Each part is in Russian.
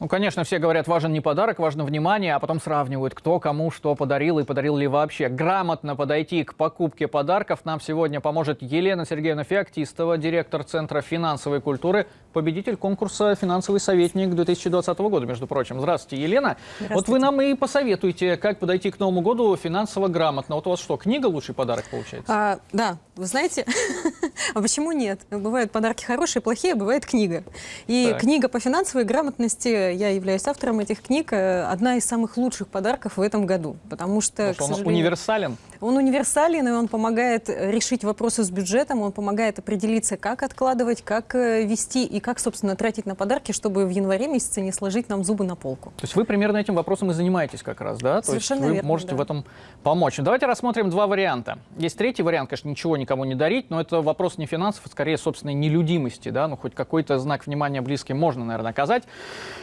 Ну, конечно, все говорят, важен не подарок, важно внимание, а потом сравнивают, кто кому что подарил и подарил ли вообще. Грамотно подойти к покупке подарков нам сегодня поможет Елена Сергеевна Феоктистова, директор Центра финансовой культуры, победитель конкурса «Финансовый советник» 2020 года, между прочим. Здравствуйте, Елена. Здравствуйте. Вот вы нам и посоветуете, как подойти к Новому году финансово грамотно. Вот у вас что, книга лучший подарок получается? А, да, вы знаете, а почему нет? Бывают подарки хорошие, плохие, бывает книга. И Так. книга по финансовой грамотности, я являюсь автором этих книг, э, одна из самых лучших подарков в этом году. Потому что, Потому что он сожалению, универсален. Он универсален, и он помогает э, решить вопросы с бюджетом, он помогает определиться, как откладывать, как э, вести и как, собственно, тратить на подарки, чтобы в январе месяце не сложить нам зубы на полку. То есть вы примерно этим вопросом и занимаетесь как раз, да? Совершенно То есть вы верно, можете да. в этом помочь. Ну, Давайте рассмотрим два варианта. Есть третий вариант, конечно, ничего никому не дарить, но это вопрос не финансов, а скорее собственной нелюдимости, да? Ну, хоть какой-то знак внимания близким можно, наверное, оказать.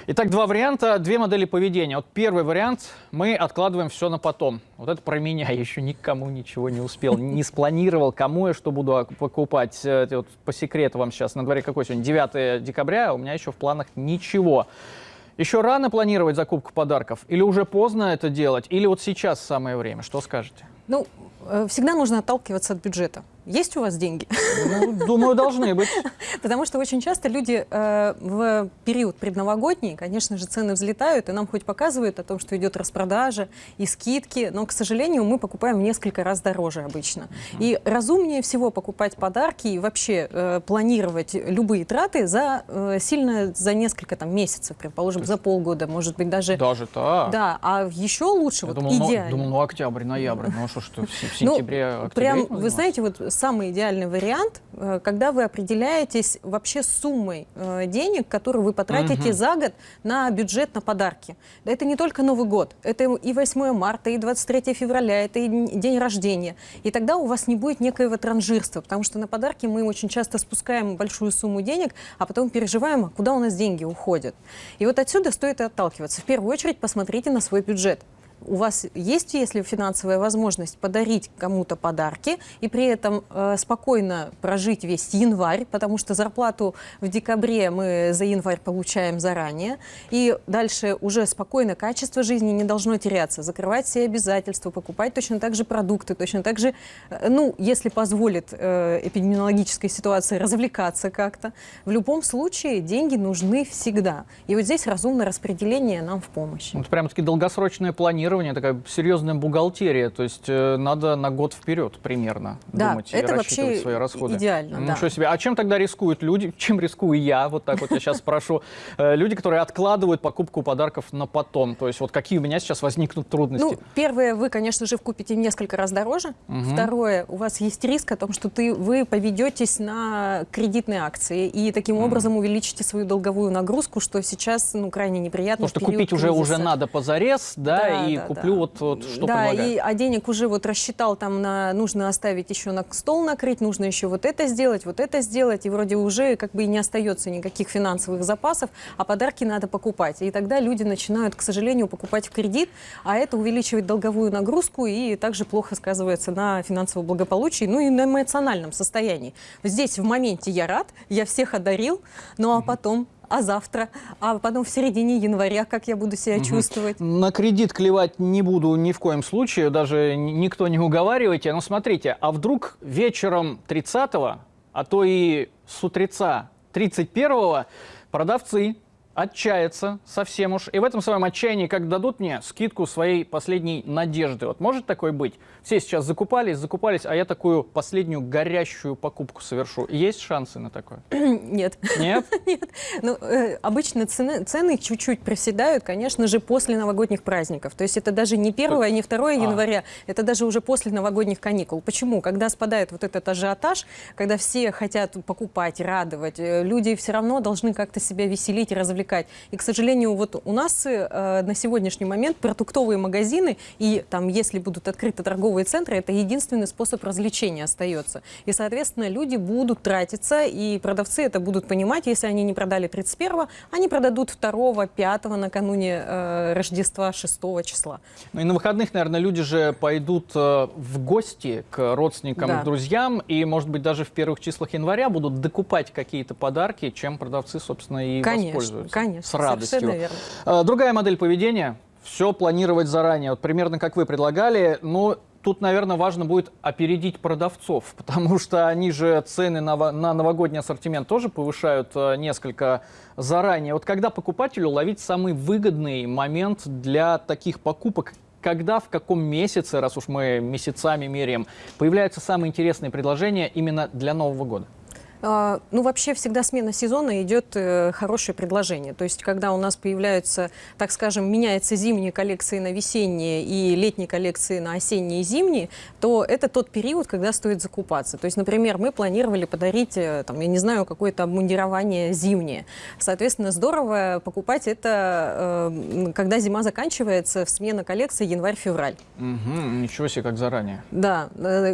Итак, два варианта, две модели поведения. Вот первый вариант, мы откладываем все на потом. Вот это про меня, я еще никому ничего не успел, не спланировал, кому я что буду ок- покупать. Э, Вот по секрету вам сейчас, на дворе какой сегодня, 9 декабря, а у меня еще в планах ничего. Еще рано планировать закупку подарков? Или уже поздно это делать? Или вот сейчас самое время? Что скажете? Ну, э, всегда нужно отталкиваться от бюджета. Есть у вас деньги? Ну, думаю, должны быть. Потому что очень часто люди э, в период предновогодний, конечно же, цены взлетают, и нам хоть показывают о том, что идет распродажа и скидки, но, к сожалению, мы покупаем в несколько раз дороже обычно. И разумнее всего покупать подарки и вообще э, планировать любые траты за э, сильно за несколько там месяцев, предположим, за полгода, может быть даже. Даже так. Да, а еще лучше, Я вот думал, ну, идеально. думал, ну, октябрь, ноябрь. Ну, а что, в Ну, сентябре, октябре? Прям, вы знаете, вот самый идеальный вариант, э, когда вы определяетесь вообще суммой э, денег, которые вы потратите Мгм. за год на бюджет на подарки. Да Это не только Новый год, это и 8 марта, и 23 февраля, это и день рождения. И тогда у вас не будет некоего транжирства, потому что на подарки мы очень часто спускаем большую сумму денег, а потом переживаем, а куда у нас деньги уходят. И вот отсюда стоит и отталкиваться. В первую очередь посмотрите на свой бюджет у вас есть, если финансовая возможность, подарить кому-то подарки и при этом э, спокойно прожить весь январь, потому что зарплату в декабре мы за январь получаем заранее, и дальше уже спокойно качество жизни не должно теряться, закрывать все обязательства, покупать точно так же продукты, точно так же, э, ну, если позволит э, эпидемиологическая ситуация, развлекаться как-то. В любом случае деньги нужны всегда. И вот здесь разумное распределение нам в помощь. Вот прям-таки долгосрочное планирование, такая серьезная бухгалтерия. То есть э, надо на год вперед примерно Да, думать и это рассчитывать вообще свои расходы. идеально, да. Ничего себе. А чем тогда рискуют люди? Чем рискую я? Вот так вот я сейчас спрошу. Э, Люди, которые откладывают покупку подарков на потом. То есть вот какие у меня сейчас возникнут трудности? Ну, первое, вы, конечно же, купите в несколько раз дороже. Второе, у вас есть риск о том, что ты, вы поведетесь на кредитные акции и таким образом увеличите свою долговую нагрузку, что сейчас ну, крайне неприятно. Потому что купить уже, уже надо позарез, да, Да, и да, куплю да. вот, вот что да, предлагают. и, а денег уже вот рассчитал там на нужно оставить еще на стол накрыть, нужно еще вот это сделать, вот это сделать, и вроде уже как бы и не остается никаких финансовых запасов, а подарки надо покупать. И тогда люди начинают, к сожалению, покупать в кредит, а это увеличивает долговую нагрузку и также плохо сказывается на финансовом благополучии, ну и на эмоциональном состоянии. Здесь в моменте я рад, я всех одарил, ну а потом а завтра, а потом в середине января, как я буду себя чувствовать. На кредит клевать не буду ни в коем случае, даже никто не уговаривайте. Но смотрите, а вдруг вечером 30-го, а то и с утреца 31-го продавцы отчаяться совсем уж. И в этом своем отчаянии, как дадут мне скидку своей последней надежды. Вот может такое быть? Все сейчас закупались, закупались, а я такую последнюю горящую покупку совершу. Есть шансы на такое? Нет. Нет? Нет. Ну, э, обычно цены, цены чуть-чуть проседают, конечно же, после новогодних праздников. То есть это даже не 1 не 2 А. января, это даже уже после новогодних каникул. Почему? Когда спадает вот этот ажиотаж, когда все хотят покупать, радовать, э, люди все равно должны как-то себя веселить и развлекать. И, к сожалению, вот у нас э, на сегодняшний момент продуктовые магазины и там, если будут открыты торговые центры, это единственный способ развлечения остается. И, соответственно, люди будут тратиться, и продавцы это будут понимать, если они не продали 31-го, они продадут 2-го, 5-го накануне э, Рождества 6 числа. Ну и на выходных, наверное, люди же пойдут э, в гости к родственникам Да. к друзьям, и, может быть, даже в первых числах января будут докупать какие-то подарки, чем продавцы, собственно, и Конечно, воспользуются. Конечно, с радостью. верно. Э, Другая модель поведения – все планировать заранее. Вот примерно как вы предлагали, но тут, наверное, важно будет опередить продавцов, потому что они же цены на новогодний ассортимент тоже повышают э, несколько заранее. Вот когда покупателю ловить самый выгодный момент для таких покупок, когда, в каком месяце, раз уж мы месяцами меряем, появляются самые интересные предложения именно для Нового года? А, Ну, вообще всегда смена сезона идет э, хорошее предложение. То есть, когда у нас появляются, так скажем, меняются зимние коллекции на весенние и летние коллекции на осенние и зимние, то это тот период, когда стоит закупаться. То есть, например, мы планировали подарить, э, там, я не знаю, какое-то обмундирование зимнее. Соответственно, здорово покупать это, э, когда зима заканчивается, в смена коллекции январь-февраль. Мгм, ничего себе, как заранее. Да,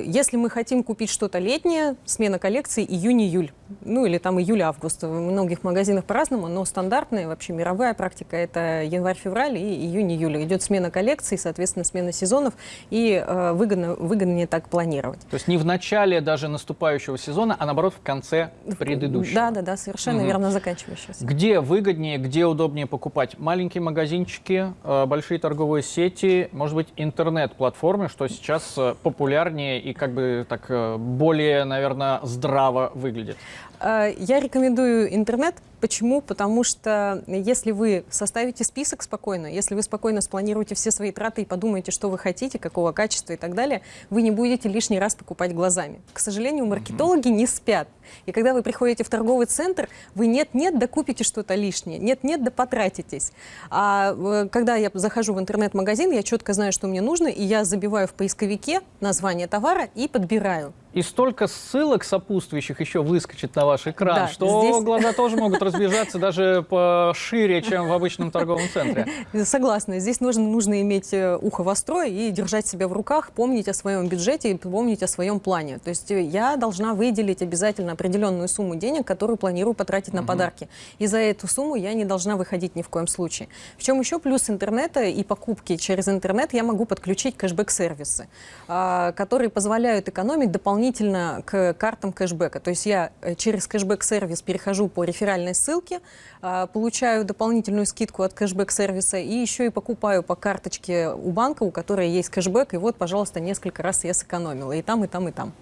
если мы хотим купить что-то летнее, смена коллекции июнь-июль. Ну или там июль-август. В многих магазинах по-разному, но стандартная, вообще мировая практика это январь-февраль и июнь-июль. Идет смена коллекций, соответственно, смена сезонов, и э, выгодно, выгоднее так планировать. То есть не в начале даже наступающего сезона, а наоборот в конце предыдущего. Да, да, да, совершенно Мгм. верно заканчивающегося. Где выгоднее, где удобнее покупать? Маленькие магазинчики, э, большие торговые сети, может быть, интернет-платформы, что сейчас э, популярнее и как бы так э, более, наверное, здраво выглядит. Э, Я рекомендую интернет. Почему? Потому что если вы составите список спокойно, если вы спокойно спланируете все свои траты и подумаете, что вы хотите, какого качества и так далее, вы не будете лишний раз покупать глазами. К сожалению, маркетологи не спят. И когда вы приходите в торговый центр, вы нет-нет, да купите что-то лишнее, нет-нет, да потратитесь. А э, когда я захожу в интернет-магазин, я четко знаю, что мне нужно, и я забиваю в поисковике название товара и подбираю. И столько ссылок сопутствующих еще выскочит на ваш экран, Да, что здесь- глаза тоже могут разбежаться даже пошире, чем в обычном торговом центре. Согласна. Здесь нужно, нужно иметь э, ухо востро и держать себя в руках, помнить о своем бюджете и помнить о своем плане. То есть э, я должна выделить обязательно определенную сумму денег, которую планирую потратить на подарки. И за эту сумму я не должна выходить ни в коем случае. В чем еще плюс интернета и покупки через интернет, я могу подключить кэшбэк-сервисы, а, которые позволяют экономить дополнительно к картам кэшбэка. То есть я э, через кэшбэк-сервис перехожу по реферальной ссылке, а, получаю дополнительную скидку от кэшбэк-сервиса и еще и покупаю по карточке у банка, у которой есть кэшбэк, и вот, пожалуйста, несколько раз я сэкономила и там, и там, и там.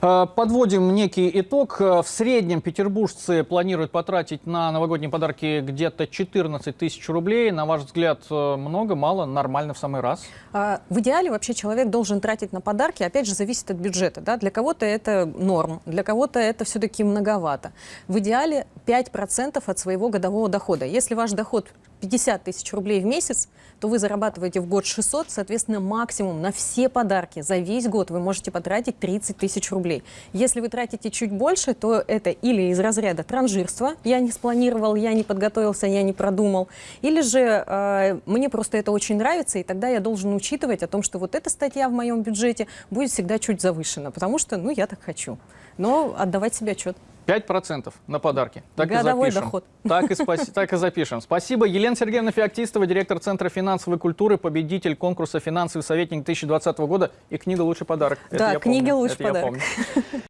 Э, Подводим некий итог. Э, В среднем петербуржцы планируют потратить на новогодние подарки где-то 14 тысяч рублей. На ваш взгляд, э, много, мало, нормально в самый раз? А, В идеале вообще человек должен тратить на подарки, опять же, зависит от бюджета. Да? Для кого-то это норм, для кого-то это все-таки многовато. В идеале 5% от своего годового дохода. Если ваш доход 50 тысяч рублей в месяц, то вы зарабатываете в год 600, соответственно, максимум на все подарки за весь год вы можете потратить 30 тысяч рублей. Если вы тратите чуть больше, то это или из разряда транжирства, я не спланировал, я не подготовился, я не продумал, или же э, мне просто это очень нравится, и тогда я должен учитывать о том, что вот эта статья в моем бюджете будет всегда чуть завышена, потому что, ну, я так хочу. Но отдавать себе отчет. 5% на подарки. Так Годовой и запишем. доход. Так и, спаси- так и запишем. Спасибо. Елена Сергеевна Феоктистова, директор Центра финансовой культуры, победитель конкурса «Финансовый советник 2020 года» и книга «Лучший подарок». Да, книга помню. «Лучший Это подарок».